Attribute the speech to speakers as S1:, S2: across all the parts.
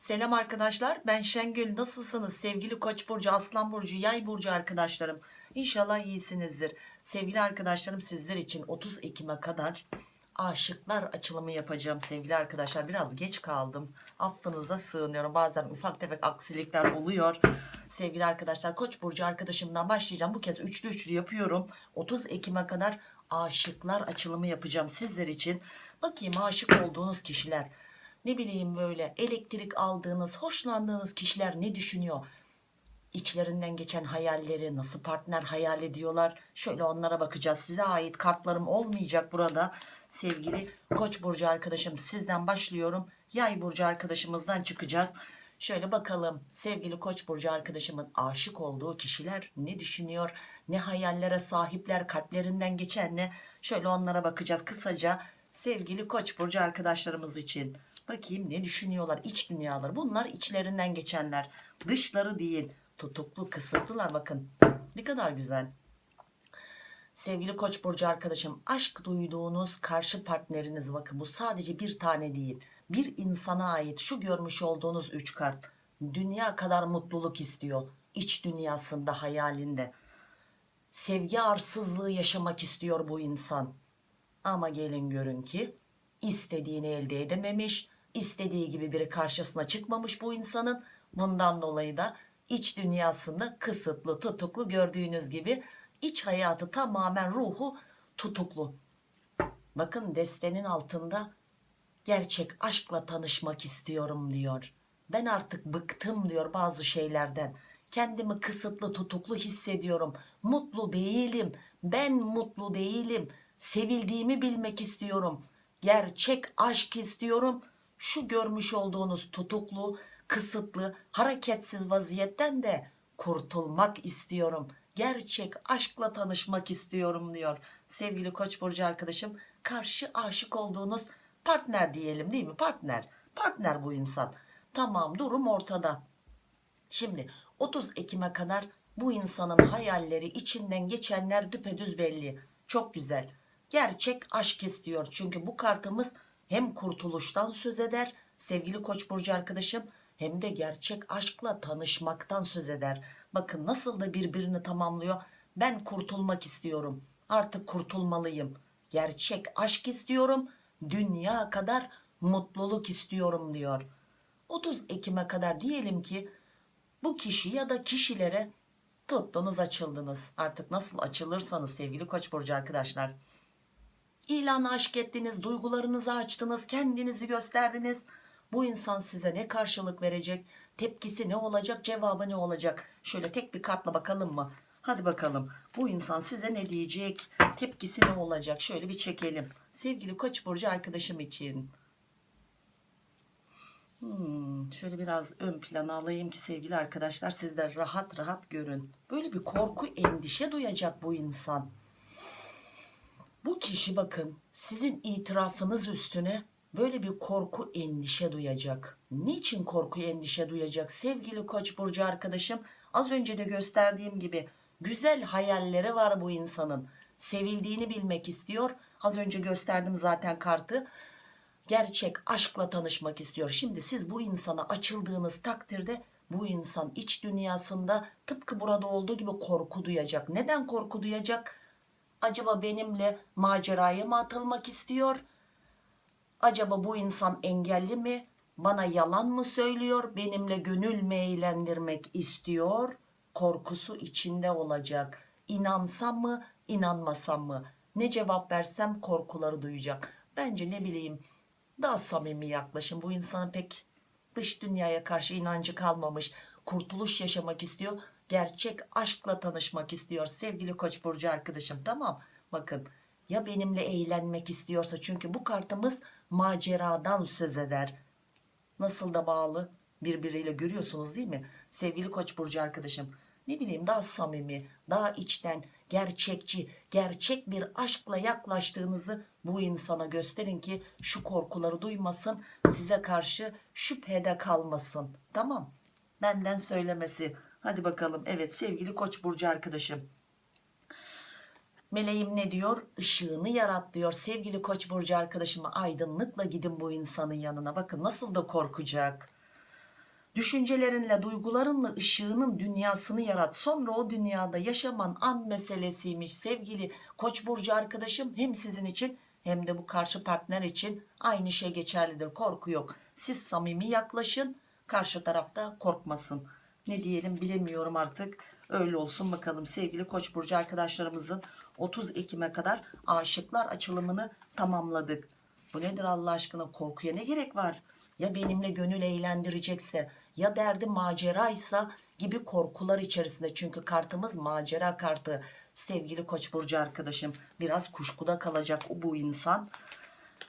S1: Selam arkadaşlar ben Şengül. Nasılsınız? Sevgili koç burcu aslan burcu yay burcu arkadaşlarım. İnşallah iyisinizdir. Sevgili arkadaşlarım sizler için 30 Ekim'e kadar aşıklar açılımı yapacağım sevgili arkadaşlar. Biraz geç kaldım. Affınıza sığınıyorum. Bazen ufak tefek aksilikler oluyor. Sevgili arkadaşlar koç burcu arkadaşımdan başlayacağım. Bu kez üçlü üçlü yapıyorum. 30 Ekim'e kadar aşıklar açılımı yapacağım sizler için. Bakayım aşık olduğunuz kişiler ne bileyim böyle elektrik aldığınız hoşlandığınız kişiler ne düşünüyor? İçlerinden geçen hayalleri nasıl partner hayal ediyorlar? Şöyle onlara bakacağız. Size ait kartlarım olmayacak burada. Sevgili koç burcu arkadaşım sizden başlıyorum. Yay burcu arkadaşımızdan çıkacağız. Şöyle bakalım sevgili koç burcu arkadaşımın aşık olduğu kişiler ne düşünüyor? Ne hayallere sahipler kalplerinden geçen ne? Şöyle onlara bakacağız kısaca. Sevgili koç burcu arkadaşlarımız için bakayım ne düşünüyorlar iç dünyaları. Bunlar içlerinden geçenler. Dışları değil tutuklu kısıtlılar. Bakın ne kadar güzel. Sevgili koç burcu arkadaşım aşk duyduğunuz karşı partneriniz bakın bu sadece bir tane değil bir insana ait şu görmüş olduğunuz üç kart. Dünya kadar mutluluk istiyor iç dünyasında hayalinde. Sevgi arsızlığı yaşamak istiyor bu insan. Ama gelin görün ki istediğini elde edememiş istediği gibi biri karşısına çıkmamış bu insanın. Bundan dolayı da iç dünyasında kısıtlı tutuklu gördüğünüz gibi iç hayatı tamamen ruhu tutuklu. Bakın destenin altında gerçek aşkla tanışmak istiyorum diyor. Ben artık bıktım diyor bazı şeylerden. Kendimi kısıtlı tutuklu hissediyorum. Mutlu değilim. Ben mutlu değilim. Sevildiğimi bilmek istiyorum. Gerçek aşk istiyorum şu görmüş olduğunuz tutuklu kısıtlı hareketsiz vaziyetten de kurtulmak istiyorum. Gerçek aşkla tanışmak istiyorum diyor sevgili koç burcu arkadaşım. Karşı aşık olduğunuz partner diyelim değil mi? Partner partner bu insan. Tamam durum ortada. Şimdi 30 Ekim'e kadar bu insanın hayalleri içinden geçenler düpedüz belli. Çok güzel. Gerçek aşk istiyor çünkü bu kartımız hem kurtuluştan söz eder sevgili koç burcu arkadaşım hem de gerçek aşkla tanışmaktan söz eder. Bakın nasıl da birbirini tamamlıyor. Ben kurtulmak istiyorum artık kurtulmalıyım. Gerçek aşk istiyorum dünya kadar mutluluk istiyorum diyor. 30 Ekim'e kadar diyelim ki bu kişi ya da kişilere tuttunuz açıldınız. Artık nasıl açılırsanız sevgili koç burcu arkadaşlar ilanı aşk ettiniz duygularınızı açtınız kendinizi gösterdiniz. Bu insan size ne karşılık verecek? Tepkisi ne olacak? Cevabı ne olacak? Şöyle tek bir kartla bakalım mı? Hadi bakalım. Bu insan size ne diyecek? Tepkisi ne olacak? Şöyle bir çekelim. Sevgili koç burcu arkadaşım için. Hmm, şöyle biraz ön plana alayım ki sevgili arkadaşlar siz de rahat rahat görün. Böyle bir korku endişe duyacak bu insan bu kişi bakın sizin itirafınız üstüne böyle bir korku endişe duyacak. Niçin korku endişe duyacak? Sevgili koç burcu arkadaşım az önce de gösterdiğim gibi güzel hayalleri var bu insanın. Sevildiğini bilmek istiyor. Az önce gösterdim zaten kartı. Gerçek aşkla tanışmak istiyor. Şimdi siz bu insana açıldığınız takdirde bu insan iç dünyasında tıpkı burada olduğu gibi korku duyacak. Neden korku duyacak acaba benimle maceraya mı atılmak istiyor? Acaba bu insan engelli mi? Bana yalan mı söylüyor? Benimle gönül mü eğlendirmek istiyor? Korkusu içinde olacak. İnansam mı inanmasam mı? Ne cevap versem korkuları duyacak. Bence ne bileyim daha samimi yaklaşın bu insanın pek dış dünyaya karşı inancı kalmamış kurtuluş yaşamak istiyor gerçek aşkla tanışmak istiyor sevgili koç burcu arkadaşım. Tamam bakın ya benimle eğlenmek istiyorsa? Çünkü bu kartımız maceradan söz eder. Nasıl da bağlı birbiriyle görüyorsunuz değil mi? Sevgili koç burcu arkadaşım ne bileyim daha samimi daha içten gerçekçi gerçek bir aşkla yaklaştığınızı bu insana gösterin ki şu korkuları duymasın size karşı şüphede kalmasın. Tamam benden söylemesi hadi bakalım evet sevgili koç burcu arkadaşım meleğim ne diyor ışığını yarat diyor sevgili koç burcu arkadaşıma aydınlıkla gidin bu insanın yanına bakın nasıl da korkacak Düşüncelerinle, duygularınla ışığının dünyasını yarat. Sonra o dünyada yaşaman an meselesiymiş sevgili Koç burcu arkadaşım. Hem sizin için hem de bu karşı partner için aynı şey geçerlidir. Korku yok. Siz samimi yaklaşın. Karşı tarafta korkmasın. Ne diyelim bilemiyorum artık. Öyle olsun bakalım sevgili Koç burcu arkadaşlarımızın 30 Ekim'e kadar aşıklar açılımını tamamladık. Bu nedir Allah aşkına korkuya ne gerek var? Ya benimle gönül eğlendirecekse ya derdi maceraysa gibi korkular içerisinde. Çünkü kartımız macera kartı. Sevgili Koç burcu arkadaşım biraz kuşkuda kalacak bu insan.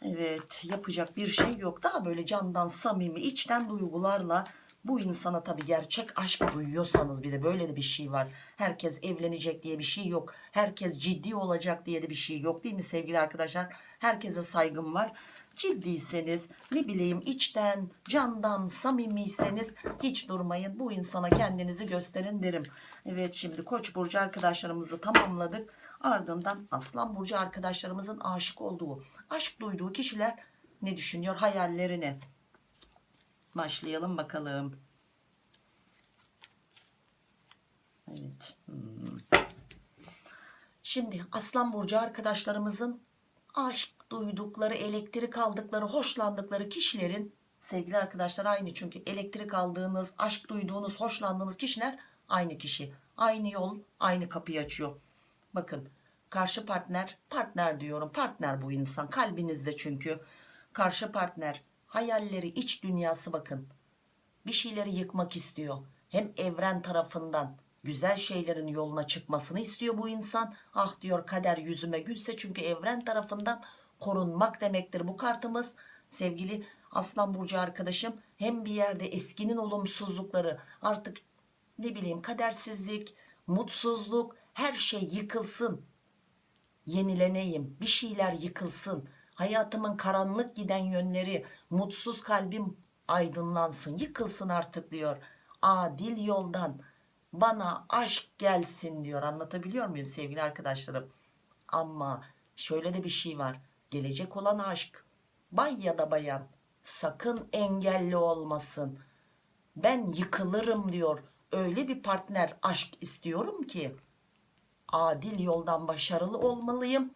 S1: Evet yapacak bir şey yok. Daha böyle candan samimi içten duygularla bu insana tabii gerçek aşk duyuyorsanız bir de böyle de bir şey var. Herkes evlenecek diye bir şey yok. Herkes ciddi olacak diye de bir şey yok değil mi sevgili arkadaşlar? Herkese saygım var. Ciddiyseniz ne bileyim içten candan samimiyseniz hiç durmayın. Bu insana kendinizi gösterin derim. Evet şimdi Koç burcu arkadaşlarımızı tamamladık. Ardından Aslan burcu arkadaşlarımızın aşık olduğu, aşk duyduğu kişiler ne düşünüyor hayallerini başlayalım bakalım. Evet. hmm. Şimdi Aslan Burcu arkadaşlarımızın aşk duydukları, elektrik aldıkları, hoşlandıkları kişilerin sevgili arkadaşlar aynı çünkü elektrik aldığınız, aşk duyduğunuz, hoşlandığınız kişiler aynı kişi. Aynı yol, aynı kapıyı açıyor. Bakın karşı partner, partner diyorum, partner bu insan kalbinizde çünkü. Karşı partner hayalleri, iç dünyası bakın. Bir şeyleri yıkmak istiyor. Hem evren tarafından güzel şeylerin yoluna çıkmasını istiyor bu insan. Ah diyor kader yüzüme gülse çünkü evren tarafından korunmak demektir bu kartımız. Sevgili Aslan Burcu arkadaşım hem bir yerde eskinin olumsuzlukları artık ne bileyim kadersizlik, mutsuzluk her şey yıkılsın. Yenileneyim, bir şeyler yıkılsın. Hayatımın karanlık giden yönleri, mutsuz kalbim aydınlansın, yıkılsın artık diyor. Adil yoldan bana aşk gelsin diyor. Anlatabiliyor muyum sevgili arkadaşlarım? Ama şöyle de bir şey var. Gelecek olan aşk, bay ya da bayan sakın engelli olmasın. Ben yıkılırım diyor. Öyle bir partner aşk istiyorum ki adil yoldan başarılı olmalıyım.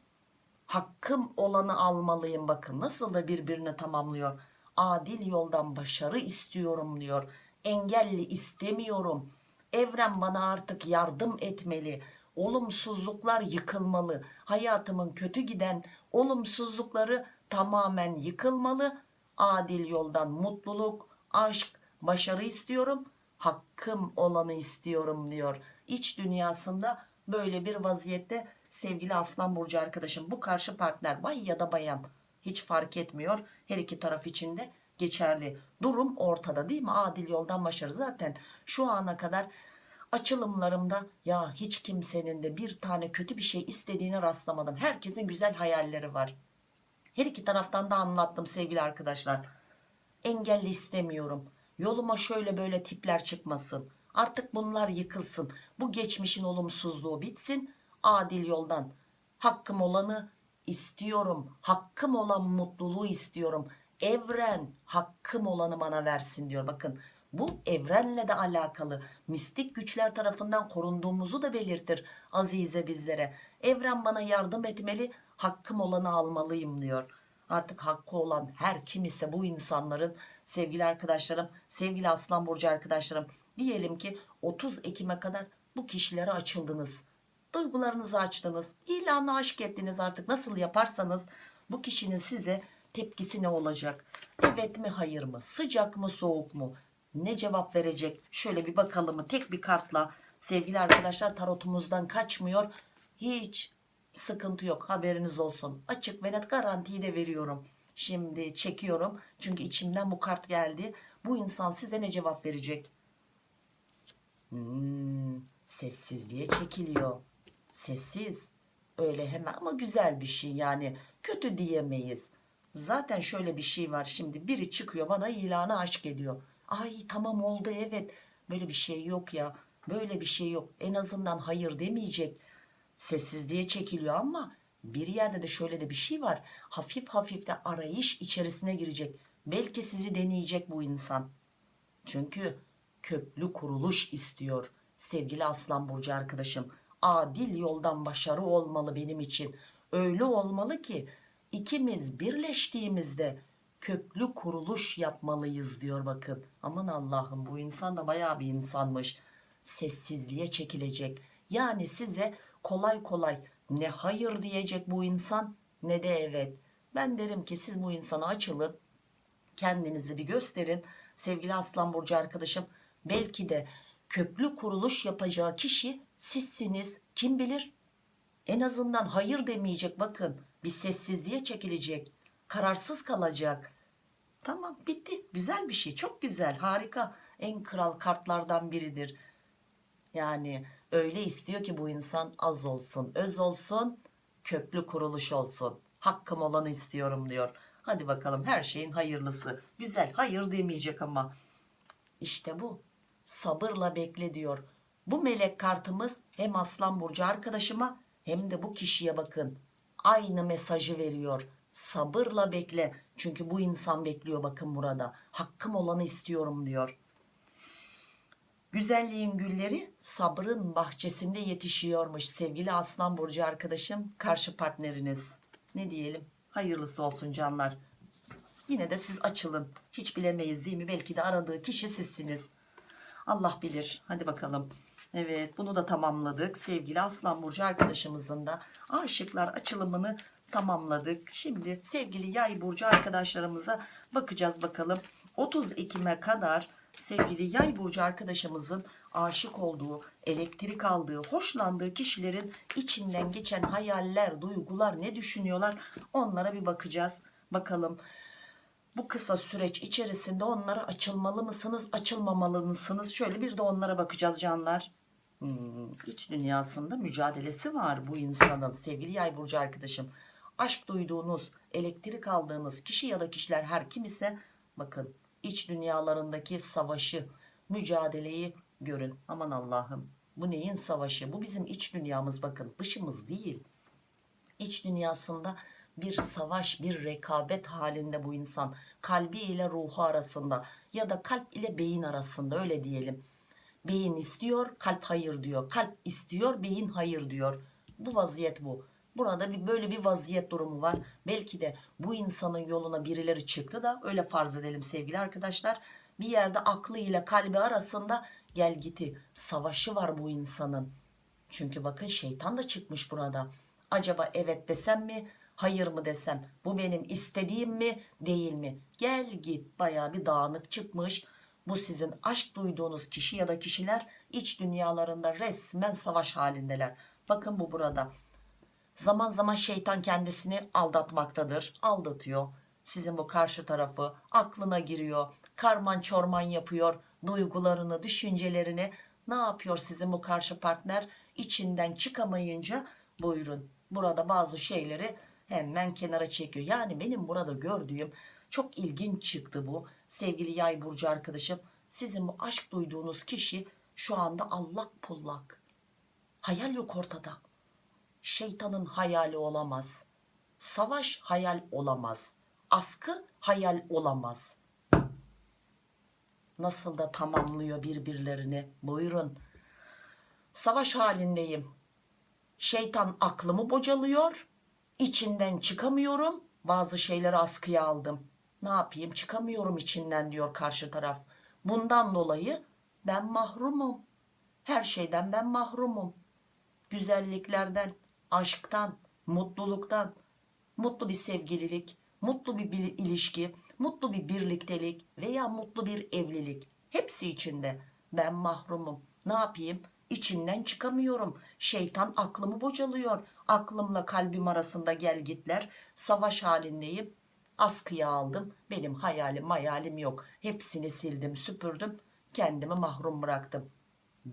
S1: Hakkım olanı almalıyım. Bakın nasıl da birbirini tamamlıyor. Adil yoldan başarı istiyorum diyor. Engelli istemiyorum. Evren bana artık yardım etmeli. Olumsuzluklar yıkılmalı. Hayatımın kötü giden olumsuzlukları tamamen yıkılmalı. Adil yoldan mutluluk, aşk, başarı istiyorum. Hakkım olanı istiyorum diyor. İç dünyasında böyle bir vaziyette sevgili Aslan Burcu arkadaşım bu karşı partner bay ya da bayan hiç fark etmiyor. Her iki taraf için de geçerli. Durum ortada değil mi? Adil yoldan başarı. Zaten şu ana kadar açılımlarımda ya hiç kimsenin de bir tane kötü bir şey istediğine rastlamadım. Herkesin güzel hayalleri var. Her iki taraftan da anlattım sevgili arkadaşlar. Engelli istemiyorum. Yoluma şöyle böyle tipler çıkmasın. Artık bunlar yıkılsın. Bu geçmişin olumsuzluğu bitsin. Adil yoldan hakkım olanı istiyorum. Hakkım olan mutluluğu istiyorum. Evren hakkım olanı bana versin diyor. Bakın bu evrenle de alakalı mistik güçler tarafından korunduğumuzu da belirtir azize bizlere. Evren bana yardım etmeli hakkım olanı almalıyım diyor. Artık hakkı olan her kim ise bu insanların sevgili arkadaşlarım sevgili aslan burcu arkadaşlarım diyelim ki 30 Ekim'e kadar bu kişilere açıldınız. Duygularınızı açtınız. ilanı aşk ettiniz artık nasıl yaparsanız bu kişinin size tepkisi ne olacak? Evet mi hayır mı? Sıcak mı soğuk mu? Ne cevap verecek? Şöyle bir bakalım? Tek bir kartla sevgili arkadaşlar tarotumuzdan kaçmıyor. Hiç sıkıntı yok haberiniz olsun. Açık ve net garantiyi de veriyorum. Şimdi çekiyorum. Çünkü içimden bu kart geldi. Bu insan size ne cevap verecek? Hmm, sessizliğe çekiliyor. Sessiz. Öyle hemen ama güzel bir şey yani. Kötü diyemeyiz. Zaten şöyle bir şey var. Şimdi biri çıkıyor bana ilanı aşk ediyor. Ay tamam oldu evet. Böyle bir şey yok ya. Böyle bir şey yok. En azından hayır demeyecek. Sessizliğe çekiliyor ama bir yerde de şöyle de bir şey var. Hafif hafif de arayış içerisine girecek. Belki sizi deneyecek bu insan. Çünkü köklü kuruluş istiyor sevgili Aslan Burcu arkadaşım. Adil yoldan başarı olmalı benim için. Öyle olmalı ki ikimiz birleştiğimizde köklü kuruluş yapmalıyız diyor bakın. Aman Allah'ım bu insan da bayağı bir insanmış. Sessizliğe çekilecek. Yani size kolay kolay ne hayır diyecek bu insan ne de evet. Ben derim ki siz bu insana açılın. Kendinizi bir gösterin. Sevgili Aslan Burcu arkadaşım belki de köklü kuruluş yapacağı kişi sizsiniz. Kim bilir? En azından hayır demeyecek bakın. Bir sessizliğe çekilecek. Kararsız kalacak. Tamam bitti. Güzel bir şey. Çok güzel. Harika. En kral kartlardan biridir. Yani öyle istiyor ki bu insan az olsun, öz olsun, köklü kuruluş olsun. Hakkım olanı istiyorum diyor. Hadi bakalım her şeyin hayırlısı. Güzel hayır demeyecek ama. İşte bu. Sabırla bekle diyor. Bu melek kartımız hem Aslan Burcu arkadaşıma hem de bu kişiye bakın. Aynı mesajı veriyor. Sabırla bekle. Çünkü bu insan bekliyor bakın burada. Hakkım olanı istiyorum diyor. Güzelliğin gülleri sabrın bahçesinde yetişiyormuş sevgili Aslan Burcu arkadaşım karşı partneriniz. Ne diyelim hayırlısı olsun canlar. Yine de siz açılın. Hiç bilemeyiz değil mi? Belki de aradığı kişi sizsiniz. Allah bilir. Hadi bakalım. Evet bunu da tamamladık. Sevgili Aslan Burcu arkadaşımızın da aşıklar açılımını tamamladık. Şimdi sevgili Yay Burcu arkadaşlarımıza bakacağız bakalım. 30 Ekim'e kadar sevgili Yay Burcu arkadaşımızın aşık olduğu, elektrik aldığı, hoşlandığı kişilerin içinden geçen hayaller, duygular ne düşünüyorlar onlara bir bakacağız. Bakalım bu kısa süreç içerisinde onlara açılmalı mısınız, açılmamalı mısınız? Şöyle bir de onlara bakacağız canlar. İç dünyasında mücadelesi var bu insanın sevgili yay burcu arkadaşım. Aşk duyduğunuz, elektrik aldığınız kişi ya da kişiler her kim ise bakın iç dünyalarındaki savaşı, mücadeleyi görün. Aman Allah'ım bu neyin savaşı? Bu bizim iç dünyamız bakın dışımız değil. İç dünyasında bir savaş, bir rekabet halinde bu insan. Kalbi ile ruhu arasında ya da kalp ile beyin arasında öyle diyelim. Beyin istiyor, kalp hayır diyor. Kalp istiyor, beyin hayır diyor. Bu vaziyet bu. Burada bir böyle bir vaziyet durumu var. Belki de bu insanın yoluna birileri çıktı da öyle farz edelim sevgili arkadaşlar. Bir yerde aklı ile kalbi arasında gel giti savaşı var bu insanın. Çünkü bakın şeytan da çıkmış burada. Acaba evet desem mi? Hayır mı desem? Bu benim istediğim mi? Değil mi? Gel git baya bir dağınık çıkmış. Bu sizin aşk duyduğunuz kişi ya da kişiler iç dünyalarında resmen savaş halindeler. Bakın bu burada. Zaman zaman şeytan kendisini aldatmaktadır. Aldatıyor. Sizin bu karşı tarafı aklına giriyor. Karman çorman yapıyor. Duygularını, düşüncelerini ne yapıyor sizin bu karşı partner? İçinden çıkamayınca buyurun. Burada bazı şeyleri hemen kenara çekiyor. Yani benim burada gördüğüm çok ilginç çıktı bu. Sevgili yay burcu arkadaşım. Sizin bu aşk duyduğunuz kişi şu anda allak pullak. Hayal yok ortada. Şeytanın hayali olamaz. Savaş hayal olamaz. Askı hayal olamaz. Nasıl da tamamlıyor birbirlerini. Buyurun. Savaş halindeyim. Şeytan aklımı bocalıyor. İçinden çıkamıyorum. Bazı şeyleri askıya aldım. Ne yapayım çıkamıyorum içinden diyor karşı taraf. Bundan dolayı ben mahrumum. Her şeyden ben mahrumum. Güzelliklerden, aşktan, mutluluktan, mutlu bir sevgililik, mutlu bir ilişki, mutlu bir birliktelik veya mutlu bir evlilik. Hepsi içinde ben mahrumum. Ne yapayım? İçinden çıkamıyorum. Şeytan aklımı bocalıyor. Aklımla kalbim arasında gel gitler. Savaş halindeyim. Askıya aldım. Benim hayalim hayalim yok. Hepsini sildim süpürdüm. Kendimi mahrum bıraktım.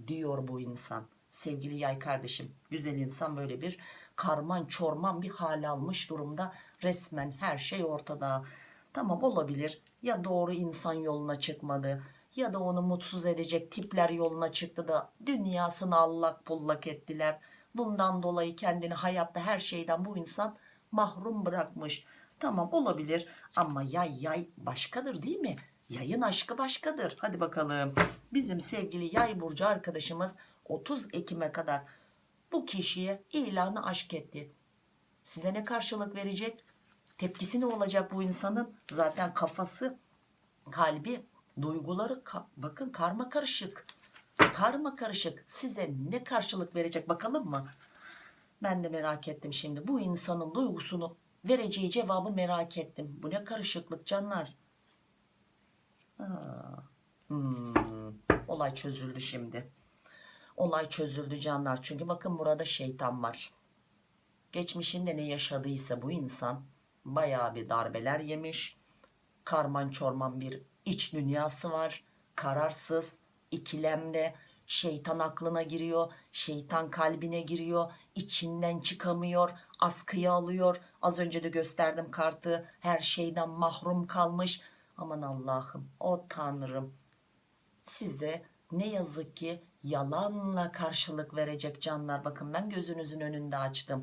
S1: Diyor bu insan. Sevgili yay kardeşim. Güzel insan böyle bir karman çorman bir hal almış durumda. Resmen her şey ortada. Tamam olabilir. Ya doğru insan yoluna çıkmadı ya da onu mutsuz edecek tipler yoluna çıktı da dünyasını allak bullak ettiler. Bundan dolayı kendini hayatta her şeyden bu insan mahrum bırakmış. Tamam olabilir ama yay yay başkadır değil mi? Yayın aşkı başkadır. Hadi bakalım. Bizim sevgili yay burcu arkadaşımız 30 Ekim'e kadar bu kişiye ilanı aşk etti. Size ne karşılık verecek? Tepkisi ne olacak bu insanın? Zaten kafası, kalbi, duyguları ka- bakın karma karışık. Karma karışık. Size ne karşılık verecek bakalım mı? Ben de merak ettim şimdi. Bu insanın duygusunu vereceği cevabı merak ettim. Bu ne karışıklık canlar. Hmm, olay çözüldü şimdi. Olay çözüldü canlar. Çünkü bakın burada şeytan var. Geçmişinde ne yaşadıysa bu insan bayağı bir darbeler yemiş. Karman çorman bir iç dünyası var. Kararsız, ikilemde, şeytan aklına giriyor, şeytan kalbine giriyor, içinden çıkamıyor, askıya alıyor. Az önce de gösterdim kartı, her şeyden mahrum kalmış. Aman Allah'ım, o Tanrım size ne yazık ki yalanla karşılık verecek canlar. Bakın ben gözünüzün önünde açtım.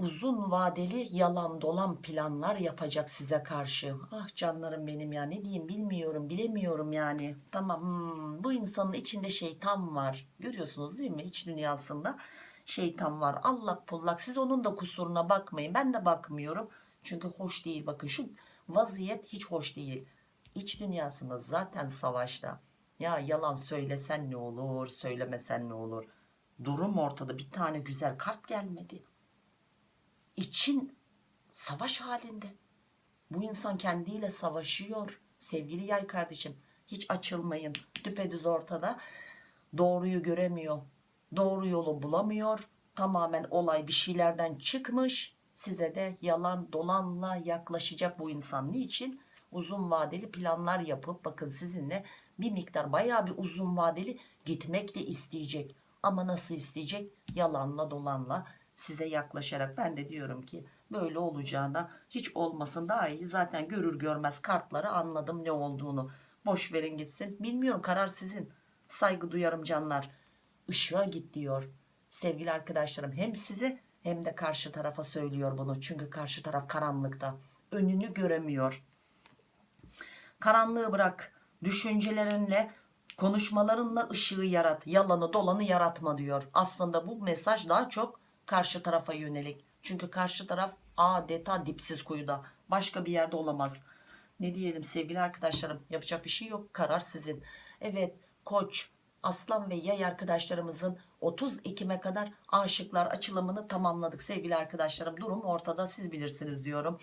S1: Uzun vadeli yalan dolan planlar yapacak size karşı. Ah canlarım benim ya ne diyeyim bilmiyorum bilemiyorum yani. Tamam hmm, bu insanın içinde şeytan var. Görüyorsunuz değil mi iç dünyasında şeytan var. Allak pullak siz onun da kusuruna bakmayın. Ben de bakmıyorum. Çünkü hoş değil bakın şu vaziyet hiç hoş değil. İç dünyasında zaten savaşta. Ya yalan söylesen ne olur, söylemesen ne olur. Durum ortada. Bir tane güzel kart gelmedi. İçin savaş halinde. Bu insan kendiyle savaşıyor. Sevgili yay kardeşim, hiç açılmayın. Düpedüz ortada. Doğruyu göremiyor. Doğru yolu bulamıyor. Tamamen olay bir şeylerden çıkmış. Size de yalan dolanla yaklaşacak bu insan. Niçin? Uzun vadeli planlar yapıp bakın sizinle bir miktar bayağı bir uzun vadeli gitmek de isteyecek. Ama nasıl isteyecek? Yalanla dolanla size yaklaşarak ben de diyorum ki böyle olacağına hiç olmasın daha iyi. Zaten görür görmez kartları anladım ne olduğunu. Boş verin gitsin. Bilmiyorum karar sizin. Saygı duyarım canlar. Işığa git diyor. Sevgili arkadaşlarım hem size hem de karşı tarafa söylüyor bunu. Çünkü karşı taraf karanlıkta. Önünü göremiyor. Karanlığı bırak. Düşüncelerinle, konuşmalarınla ışığı yarat. Yalanı dolanı yaratma diyor. Aslında bu mesaj daha çok karşı tarafa yönelik. Çünkü karşı taraf adeta dipsiz kuyuda. Başka bir yerde olamaz. Ne diyelim sevgili arkadaşlarım yapacak bir şey yok. Karar sizin. Evet koç, aslan ve yay arkadaşlarımızın 30 Ekim'e kadar aşıklar açılımını tamamladık sevgili arkadaşlarım. Durum ortada siz bilirsiniz diyorum.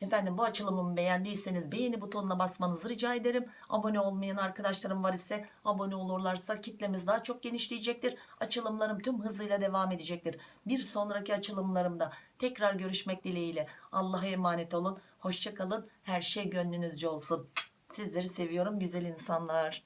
S1: Efendim bu açılımımı beğendiyseniz beğeni butonuna basmanızı rica ederim. Abone olmayan arkadaşlarım var ise abone olurlarsa kitlemiz daha çok genişleyecektir. Açılımlarım tüm hızıyla devam edecektir. Bir sonraki açılımlarımda tekrar görüşmek dileğiyle. Allah'a emanet olun. Hoşçakalın. Her şey gönlünüzce olsun. Sizleri seviyorum güzel insanlar.